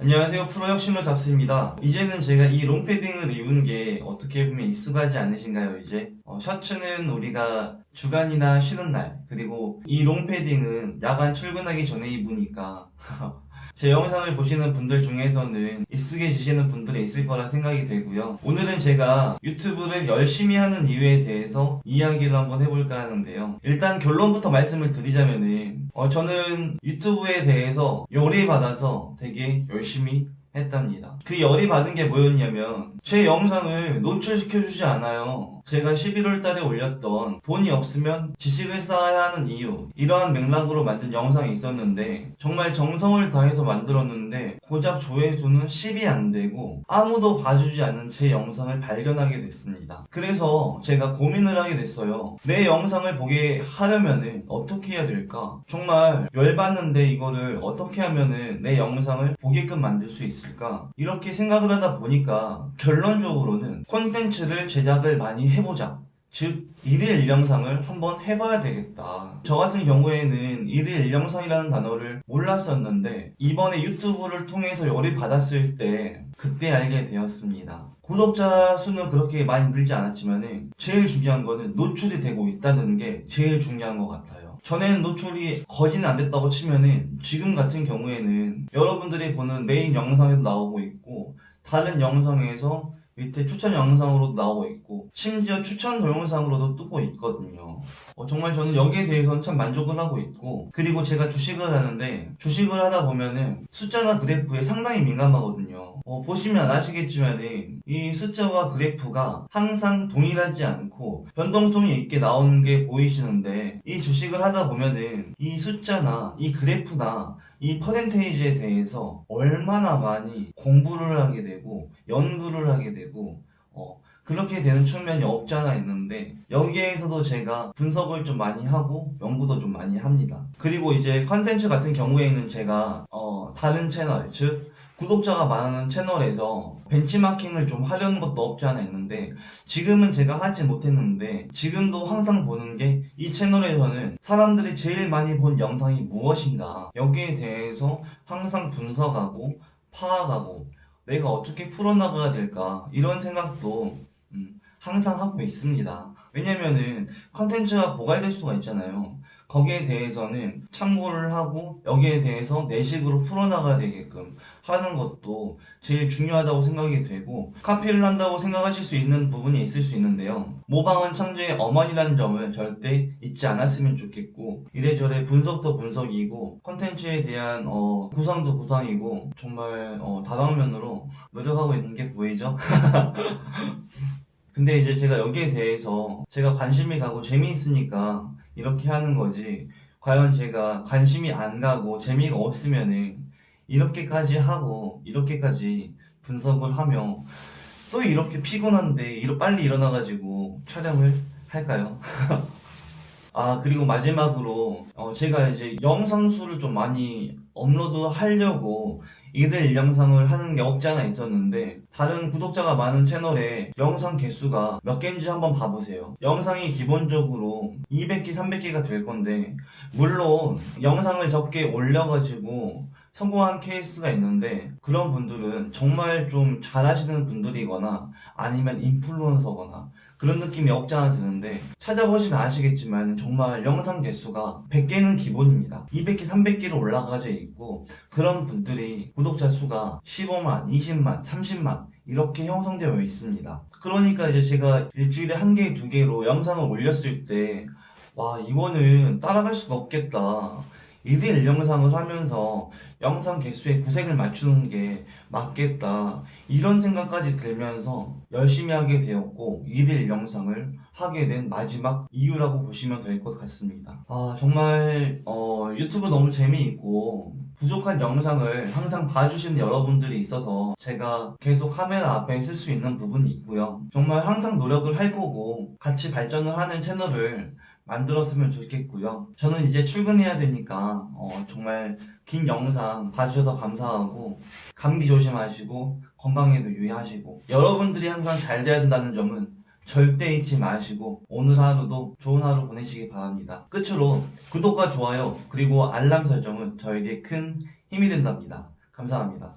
안녕하세요. 프로혁신로 잡스입니다. 이제는 제가 이 롱패딩을 입은 게 어떻게 보면 익숙하지 않으신가요 이제? 어, 셔츠는 우리가 주간이나 쉬는 날 그리고 이 롱패딩은 야간 출근하기 전에 입으니까 제 영상을 보시는 분들 중에서는 익숙해지시는 분들이 있을 거라 생각이 되고요 오늘은 제가 유튜브를 열심히 하는 이유에 대해서 이야기를 한번 해볼까 하는데요 일단 결론부터 말씀을 드리자면은 어, 저는 유튜브에 대해서 열이 받아서 되게 열심히 했답니다. 그 열이 받은 게 뭐였냐면 제 영상을 노출시켜주지 않아요. 제가 11월 달에 올렸던 돈이 없으면 지식을 쌓아야 하는 이유 이러한 맥락으로 만든 영상이 있었는데 정말 정성을 다해서 만들었는데 고작 조회수는 10이 안 되고 아무도 봐주지 않는 제 영상을 발견하게 됐습니다. 그래서 제가 고민을 하게 됐어요. 내 영상을 보게 하려면은 어떻게 해야 될까? 정말 열받는데 이거를 어떻게 하면은 내 영상을 보게끔 만들 수 있을까? 이렇게 생각을 하다 보니까 결론적으로는 콘텐츠를 제작을 많이 해 보자. 즉, 일일 일영상을 한번 해봐야 되겠다. 저 같은 경우에는 일일 일영상이라는 단어를 몰랐었는데, 이번에 유튜브를 통해서 열이 받았을 때, 그때 알게 되었습니다. 구독자 수는 그렇게 많이 늘지 않았지만, 제일 중요한 거는 노출이 되고 있다는 게 제일 중요한 것 같아요. 전에는 노출이 거진 안 됐다고 치면은, 지금 같은 경우에는 여러분들이 보는 메인 영상에도 나오고 있고, 다른 영상에서 밑에 추천 영상으로도 나오고 있고 심지어 추천 동영상으로도 뜨고 있거든요. 어, 정말 저는 여기에 대해서는 참 만족을 하고 있고 그리고 제가 주식을 하는데 주식을 하다 보면은 숫자나 그래프에 상당히 민감하거든요. 어, 보시면 아시겠지만은 이 숫자와 그래프가 항상 동일하지 않고 변동성이 있게 나오는 게 보이시는데 이 주식을 하다 보면은 이 숫자나 이 그래프나 이 퍼센테이지에 대해서 얼마나 많이 공부를 하게 되고 연구를 하게 되고 어, 그렇게 되는 측면이 없지 않아 있는데 여기에서도 제가 분석을 좀 많이 하고 연구도 좀 많이 합니다. 그리고 이제 컨텐츠 같은 경우에는 제가 어, 다른 채널 즉 구독자가 많은 채널에서 벤치마킹을 좀 하려는 것도 없지 않아 있는데 지금은 제가 하지 못했는데 지금도 항상 보는 게 이 채널에서는 사람들이 제일 많이 본 영상이 무엇인가 여기에 대해서 항상 분석하고 파악하고 내가 어떻게 풀어나가야 될까? 이런 생각도 음, 항상 하고 있습니다. 왜냐면은 컨텐츠가 고갈될 수가 있잖아요 거기에 대해서는 참고를 하고 여기에 대해서 내 식으로 풀어나가야 되게끔 하는 것도 제일 중요하다고 생각이 되고 카피를 한다고 생각하실 수 있는 부분이 있을 수 있는데요 모방은 창조의 어머니라는 점을 절대 잊지 않았으면 좋겠고 이래저래 분석도 분석이고 컨텐츠에 대한 어, 구상도 구상이고 정말 어, 다방면으로 노력하고 있는 게 보이죠? 근데 이제 제가 여기에 대해서 제가 관심이 가고 재미있으니까 이렇게 하는 거지 과연 제가 관심이 안 가고 재미가 없으면은 이렇게까지 하고 이렇게까지 분석을 하며 또 이렇게 피곤한데 빨리 일어나가지고 촬영을 할까요? 아 그리고 마지막으로 어, 제가 이제 영상 수를 좀 많이 업로드 하려고 일일 영상을 하는 게 없지 않아 있었는데 다른 구독자가 많은 채널에 영상 개수가 몇 개인지 한번 봐보세요. 영상이 기본적으로 200개 300개가 될 건데 물론 영상을 적게 올려가지고 성공한 케이스가 있는데 그런 분들은 정말 좀 잘하시는 분들이거나 아니면 인플루언서거나 그런 느낌이 없지 않아 드는데 찾아보시면 아시겠지만 정말 영상 개수가 100개는 기본입니다. 200개 300개로 올라가져 있고 그런 분들이 구독자 수가 15만 20만 30만 이렇게 형성되어 있습니다. 그러니까 이제 제가 일주일에 한 개 두 개로 영상을 올렸을 때 와 이거는 따라갈 수가 없겠다 일일 영상을 하면서 영상 개수에 구색을 맞추는 게 맞겠다. 이런 생각까지 들면서 열심히 하게 되었고 일일 영상을 하게 된 마지막 이유라고 보시면 될 것 같습니다. 아 정말 어, 유튜브 너무 재미있고 부족한 영상을 항상 봐주시는 여러분들이 있어서 제가 계속 카메라 앞에 쓸수 있는 부분이 있고요 정말 항상 노력을 할 거고 같이 발전을 하는 채널을 만들었으면 좋겠고요. 저는 이제 출근해야 되니까 어, 정말 긴 영상 봐주셔서 감사하고 감기 조심하시고 건강에도 유의하시고 여러분들이 항상 잘 돼야 된다는 점은 절대 잊지 마시고 오늘 하루도 좋은 하루 보내시기 바랍니다. 끝으로 구독과 좋아요 그리고 알람 설정은 저에게 큰 힘이 된답니다. 감사합니다.